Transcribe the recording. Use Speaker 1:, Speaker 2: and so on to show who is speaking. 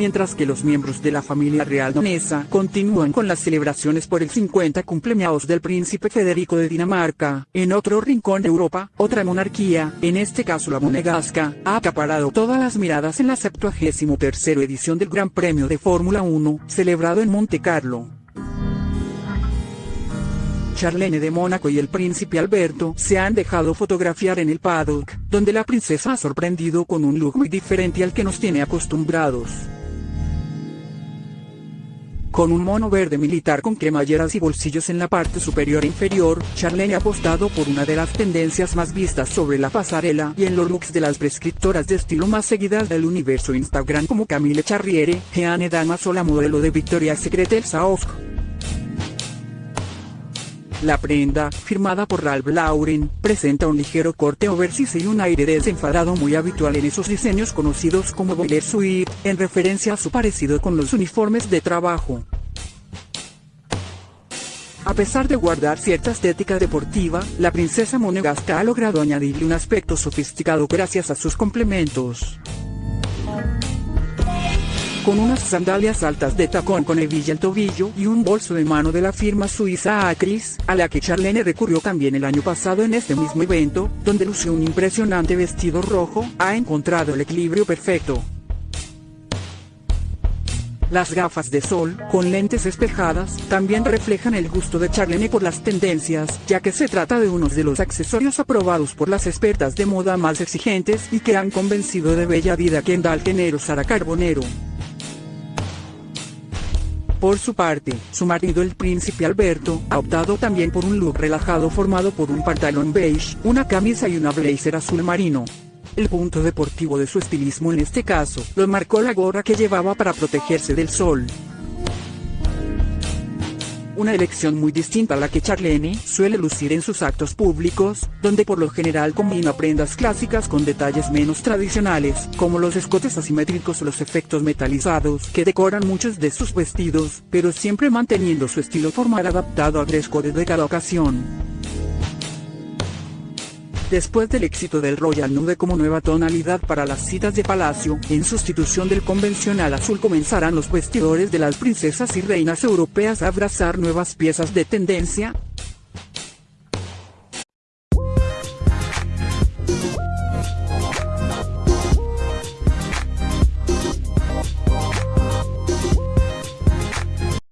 Speaker 1: mientras que los miembros de la familia real danesa continúan con las celebraciones por el 50 cumpleaños del príncipe Federico de Dinamarca. En otro rincón de Europa, otra monarquía, en este caso la monegasca, ha acaparado todas las miradas en la 73 edición del Gran Premio de Fórmula 1, celebrado en Monte Carlo. Charlene de Mónaco y el príncipe Alberto se han dejado fotografiar en el paddock, donde la princesa ha sorprendido con un look muy diferente al que nos tiene acostumbrados. Con un mono verde militar con cremalleras y bolsillos en la parte superior e inferior, Charlene ha apostado por una de las tendencias más vistas sobre la pasarela y en los looks de las prescriptoras de estilo más seguidas del universo Instagram como Camille Charriere, Jeanne Damas o la modelo de Victoria's Secret Elsa la prenda, firmada por Ralph Lauren, presenta un ligero corte oversize y un aire desenfadado muy habitual en esos diseños conocidos como boiler suite, en referencia a su parecido con los uniformes de trabajo. A pesar de guardar cierta estética deportiva, la princesa monegasca ha logrado añadirle un aspecto sofisticado gracias a sus complementos con unas sandalias altas de tacón con hebilla al tobillo y un bolso de mano de la firma suiza Acris, a la que Charlene recurrió también el año pasado en este mismo evento, donde lució un impresionante vestido rojo, ha encontrado el equilibrio perfecto. Las gafas de sol, con lentes espejadas, también reflejan el gusto de Charlene por las tendencias, ya que se trata de uno de los accesorios aprobados por las expertas de moda más exigentes y que han convencido de bella vida Kendall Jenner o Sara Carbonero. Por su parte, su marido el príncipe Alberto, ha optado también por un look relajado formado por un pantalón beige, una camisa y una blazer azul marino. El punto deportivo de su estilismo en este caso, lo marcó la gorra que llevaba para protegerse del sol una elección muy distinta a la que Charlene suele lucir en sus actos públicos, donde por lo general combina prendas clásicas con detalles menos tradicionales, como los escotes asimétricos o los efectos metalizados que decoran muchos de sus vestidos, pero siempre manteniendo su estilo formal adaptado al dress de cada ocasión. Después del éxito del Royal Nude como nueva tonalidad para las citas de palacio, en sustitución del convencional azul comenzarán los vestidores de las princesas y reinas europeas a abrazar nuevas piezas de tendencia,